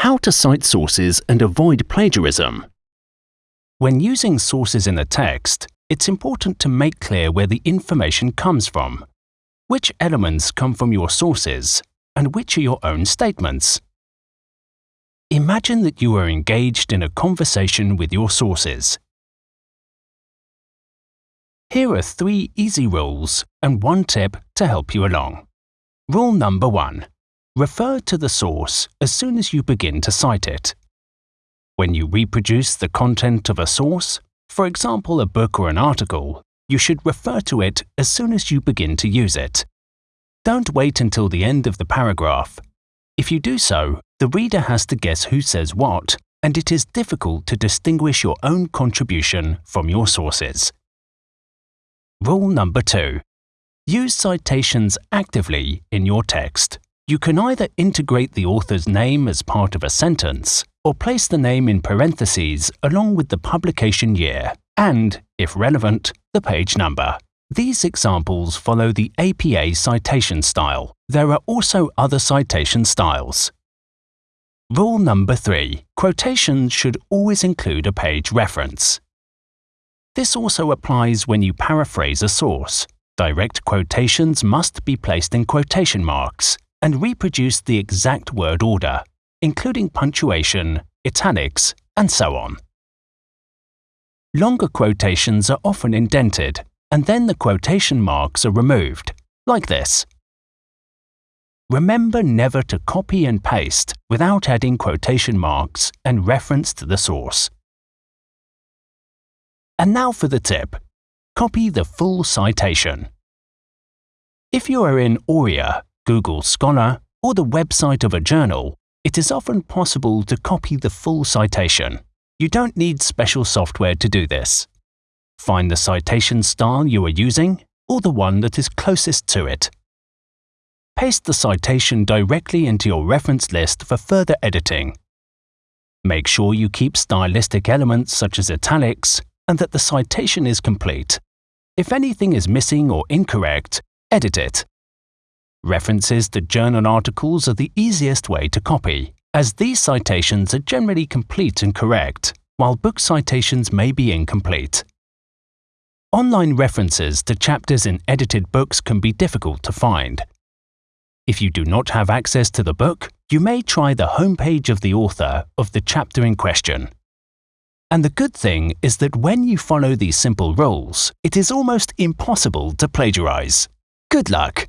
How to cite sources and avoid plagiarism. When using sources in a text, it's important to make clear where the information comes from. Which elements come from your sources, and which are your own statements? Imagine that you are engaged in a conversation with your sources. Here are three easy rules and one tip to help you along. Rule number one. Refer to the source as soon as you begin to cite it. When you reproduce the content of a source, for example a book or an article, you should refer to it as soon as you begin to use it. Don't wait until the end of the paragraph. If you do so, the reader has to guess who says what, and it is difficult to distinguish your own contribution from your sources. Rule number two. Use citations actively in your text. You can either integrate the author's name as part of a sentence or place the name in parentheses along with the publication year and, if relevant, the page number. These examples follow the APA citation style. There are also other citation styles. Rule number 3. Quotations should always include a page reference. This also applies when you paraphrase a source. Direct quotations must be placed in quotation marks and reproduce the exact word order, including punctuation, italics, and so on. Longer quotations are often indented, and then the quotation marks are removed, like this. Remember never to copy and paste without adding quotation marks and reference to the source. And now for the tip. Copy the full citation. If you are in Oria, Google Scholar, or the website of a journal, it is often possible to copy the full citation. You don't need special software to do this. Find the citation style you are using, or the one that is closest to it. Paste the citation directly into your reference list for further editing. Make sure you keep stylistic elements such as italics and that the citation is complete. If anything is missing or incorrect, edit it. References to journal articles are the easiest way to copy, as these citations are generally complete and correct, while book citations may be incomplete. Online references to chapters in edited books can be difficult to find. If you do not have access to the book, you may try the homepage of the author of the chapter in question. And the good thing is that when you follow these simple rules, it is almost impossible to plagiarize. Good luck!